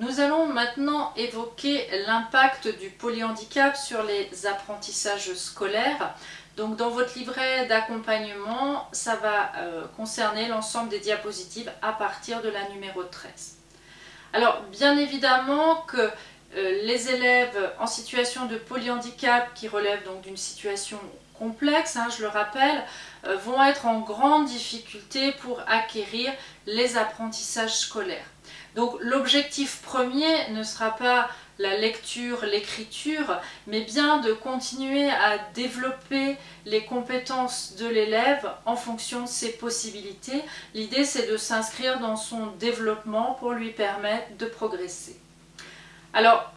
Nous allons maintenant évoquer l'impact du polyhandicap sur les apprentissages scolaires. Donc dans votre livret d'accompagnement, ça va euh, concerner l'ensemble des diapositives à partir de la numéro 13. Alors bien évidemment que euh, les élèves en situation de polyhandicap qui relèvent donc d'une situation complexe, hein, je le rappelle, euh, vont être en grande difficulté pour acquérir les apprentissages scolaires. Donc l'objectif premier ne sera pas la lecture, l'écriture, mais bien de continuer à développer les compétences de l'élève en fonction de ses possibilités. L'idée c'est de s'inscrire dans son développement pour lui permettre de progresser. Alors,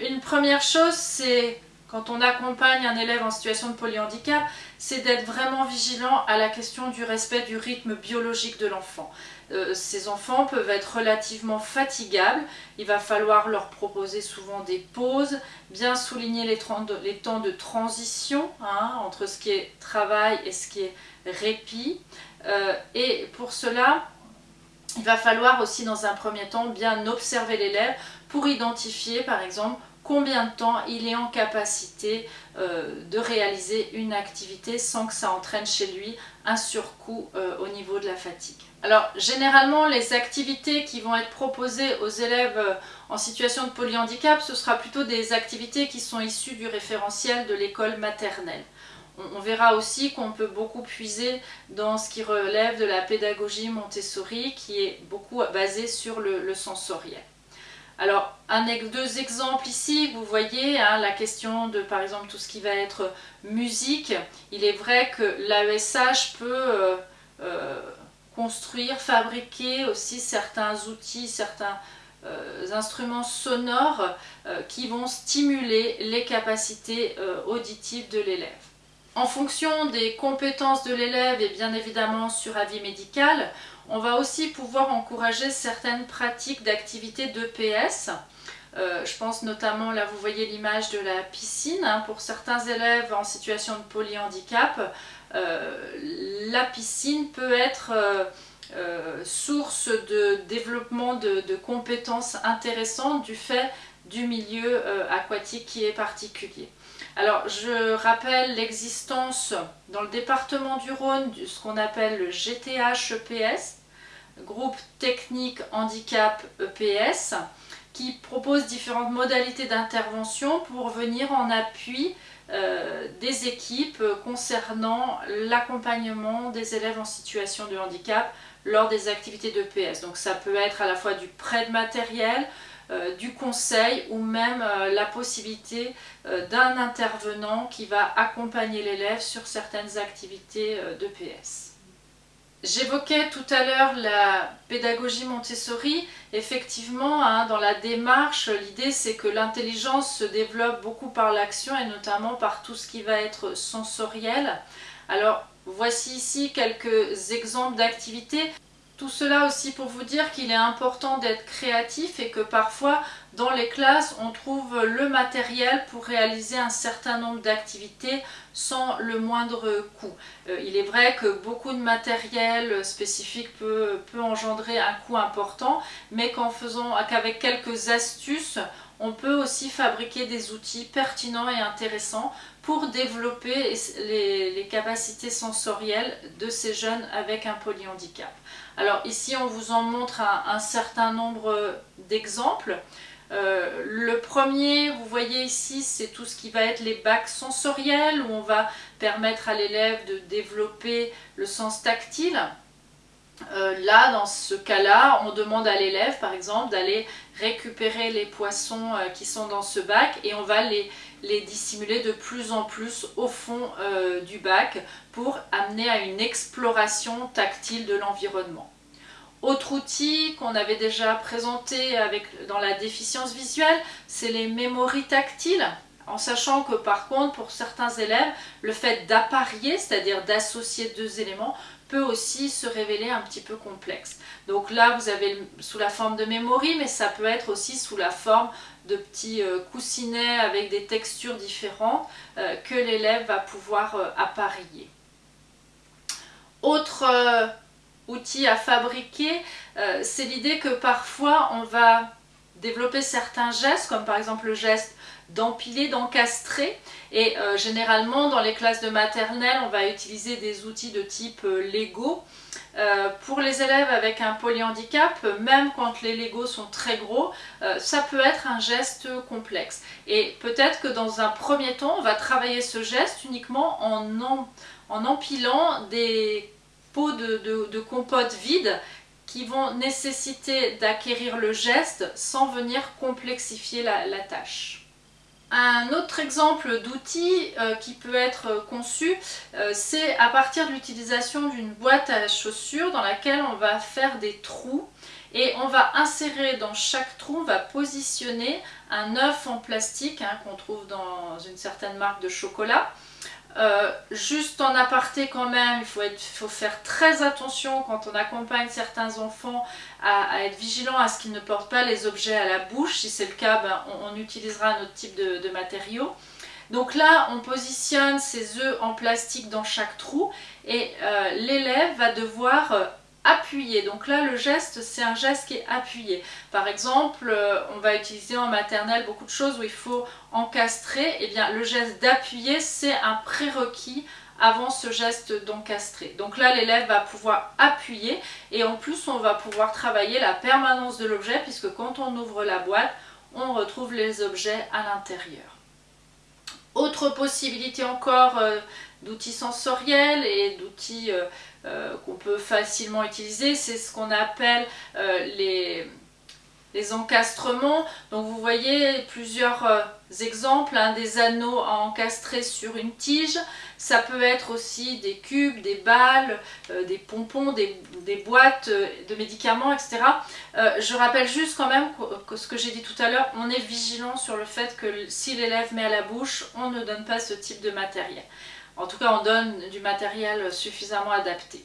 une première chose, c'est quand on accompagne un élève en situation de polyhandicap, c'est d'être vraiment vigilant à la question du respect du rythme biologique de l'enfant. Euh, ces enfants peuvent être relativement fatigables, il va falloir leur proposer souvent des pauses, bien souligner les, temps de transition hein, entre ce qui est travail et ce qui est répit. Euh, et pour cela, il va falloir aussi dans un premier temps bien observer l'élève pour identifier par exemple combien de temps il est en capacité euh, de réaliser une activité sans que ça entraîne chez lui un surcoût euh, au niveau de la fatigue. Alors généralement les activités qui vont être proposées aux élèves euh, en situation de polyhandicap, ce sera plutôt des activités qui sont issues du référentiel de l'école maternelle. On, verra aussi qu'on peut beaucoup puiser dans ce qui relève de la pédagogie Montessori qui est beaucoup basée sur le sensoriel. Alors, un, deux exemples ici, vous voyez hein, la question de par exemple tout ce qui va être musique. Il est vrai que l'AESH peut euh, euh, construire, fabriquer aussi certains outils, certains euh, instruments sonores qui vont stimuler les capacités auditives de l'élève. En fonction des compétences de l'élève et bien évidemment sur avis médical, on va aussi pouvoir encourager certaines pratiques d'activité d'EPS. Euh, je pense notamment, là vous voyez l'image de la piscine, hein. pour certains élèves en situation de polyhandicap, euh, la piscine peut être euh, source de développement de, de, compétences intéressantes du fait du milieu aquatique qui est particulier. Alors je rappelle l'existence dans le département du Rhône de ce qu'on appelle le GTH-EPS, groupe technique handicap EPS qui propose différentes modalités d'intervention pour venir en appui euh, des équipes concernant l'accompagnement des élèves en situation de handicap lors des activités d'EPS. Donc ça peut être à la fois du prêt de matériel, euh, du conseil ou même euh, la possibilité d'un intervenant qui va accompagner l'élève sur certaines activités d'EPS. J'évoquais tout à l'heure la pédagogie Montessori. Effectivement, hein, dans la démarche, l'idée c'est que l'intelligence se développe beaucoup par l'action et notamment par tout ce qui va être sensoriel. Alors, voici ici quelques exemples d'activités. Tout cela aussi pour vous dire qu'il est important d'être créatif et que parfois dans les classes on trouve le matériel pour réaliser un certain nombre d'activités sans le moindre coût. Euh, il est vrai que beaucoup de matériel spécifique peut, engendrer un coût important mais qu'en faisant qu'avec quelques astuces on peut aussi fabriquer des outils pertinents et intéressants pour développer les, capacités sensorielles de ces jeunes avec un polyhandicap. Alors ici on vous en montre un, certain nombre d'exemples. Euh, le premier, vous voyez ici, c'est tout ce qui va être les bacs sensoriels où on va permettre à l'élève de développer le sens tactile. Euh, là, dans ce cas-là, on demande à l'élève, par exemple, d'aller récupérer les poissons euh, qui sont dans ce bac et on va les, dissimuler de plus en plus au fond euh, du bac pour amener à une exploration tactile de l'environnement. Autre outil qu'on avait déjà présenté dans la déficience visuelle, c'est les mémories tactiles en sachant que par contre pour certains élèves le fait d'apparier, c'est-à-dire d'associer deux éléments peut aussi se révéler un petit peu complexe. Donc là, vous avez sous la forme de mémoire, mais ça peut être aussi sous la forme de petits euh, coussinets avec des textures différentes euh, que l'élève va pouvoir euh, apparier. Autre outil à fabriquer, c'est l'idée que parfois on va développer certains gestes, comme par exemple le geste d'empiler, d'encastrer. Et euh, généralement, dans les classes de maternelle, on va utiliser des outils de type euh, Lego. Euh, pour les élèves avec un polyhandicap, même quand les Legos sont très gros, ça peut être un geste complexe. Et peut-être que dans un premier temps, on va travailler ce geste uniquement en, en, empilant des pots de, compote vides qui vont nécessiter d'acquérir le geste sans venir complexifier la tâche. Un autre exemple d'outil euh, qui peut être conçu, euh, c'est à partir de l'utilisation d'une boîte à chaussures dans laquelle on va faire des trous et on va insérer dans chaque trou, on va positionner un œuf en plastique hein, qu'on trouve dans une certaine marque de chocolat euh, juste en aparté quand même, il faut, faire très attention quand on accompagne certains enfants à, être vigilant à ce qu'ils ne portent pas les objets à la bouche. Si c'est le cas, ben, on, utilisera un autre type de, de matériau. Donc là, on positionne ces œufs en plastique dans chaque trou et euh, l'élève va devoir appuyer. Donc là, le geste, c'est un geste qui est appuyé. Par exemple, euh, on va utiliser en maternelle beaucoup de choses où il faut encastrer. Eh bien, le geste d'appuyer, c'est un prérequis avant ce geste d'encastrer. Donc là, l'élève va pouvoir appuyer et en plus, on va pouvoir travailler la permanence de l'objet puisque quand on ouvre la boîte, on retrouve les objets à l'intérieur. Autre possibilité encore euh, d'outils sensoriels et d'outils euh, euh, qu'on peut facilement utiliser, c'est ce qu'on appelle les, les, encastrements. Donc vous voyez plusieurs exemples, hein, des anneaux à encastrer sur une tige, ça peut être aussi des cubes, des balles, euh, des pompons, des, boîtes euh, de médicaments, etc. Euh, je rappelle juste quand même que, ce que j'ai dit tout à l'heure, on est vigilant sur le fait que si l'élève met à la bouche, on ne donne pas ce type de matériel. En tout cas, on donne du matériel suffisamment adapté.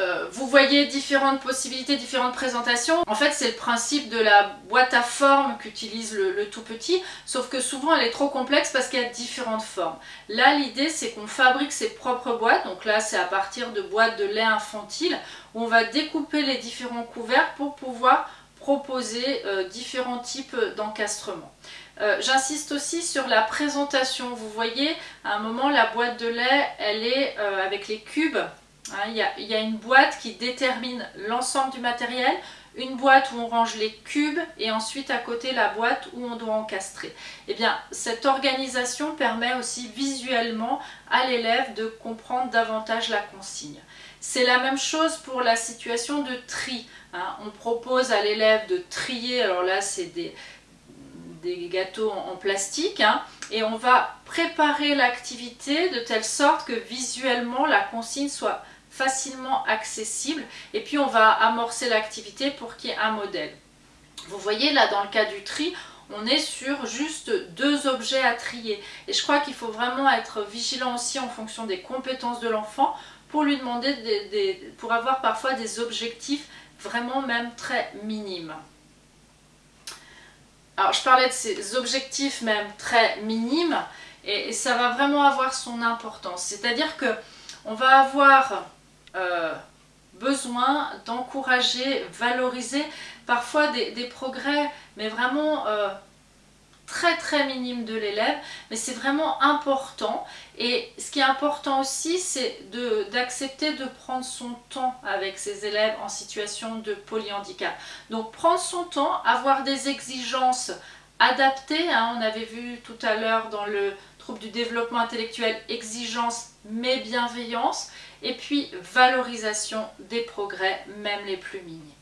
Euh, vous voyez différentes possibilités, différentes présentations. En fait, c'est le principe de la boîte à forme qu'utilise le, tout petit, sauf que souvent elle est trop complexe parce qu'il y a différentes formes. Là, l'idée, c'est qu'on fabrique ses propres boîtes. Donc là, c'est à partir de boîtes de lait infantile où on va découper les différents couverts pour pouvoir proposer euh, différents types d'encastrement. Euh, j'insiste aussi sur la présentation. Vous voyez, à un moment, la boîte de lait, elle est avec les cubes Hein, il y, a, une boîte qui détermine l'ensemble du matériel, une boîte où on range les cubes et ensuite à côté la boîte où on doit encastrer. Et eh bien, cette organisation permet aussi visuellement à l'élève de comprendre davantage la consigne. C'est la même chose pour la situation de tri. Hein. On propose à l'élève de trier, alors là c'est des, des gâteaux en, plastique, hein, et on va préparer l'activité de telle sorte que visuellement la consigne soit facilement accessible et puis on va amorcer l'activité pour qu'il y ait un modèle. Vous voyez là dans le cas du tri, on est sur juste deux objets à trier et je crois qu'il faut vraiment être vigilant aussi en fonction des compétences de l'enfant pour lui demander des, pour avoir parfois des objectifs vraiment même très minimes. Alors je parlais de ces objectifs même très minimes et, ça va vraiment avoir son importance. C'est-à-dire que on va avoir euh, besoin d'encourager, valoriser parfois des, progrès, mais vraiment euh, très très minimes de l'élève, mais c'est vraiment important. Et ce qui est important aussi, c'est d'accepter de, prendre son temps avec ses élèves en situation de polyhandicap. Donc prendre son temps, avoir des exigences adaptées, hein. on avait vu tout à l'heure dans le trouble du développement intellectuel, exigence mais bienveillance, et puis valorisation des progrès, même les plus minimes.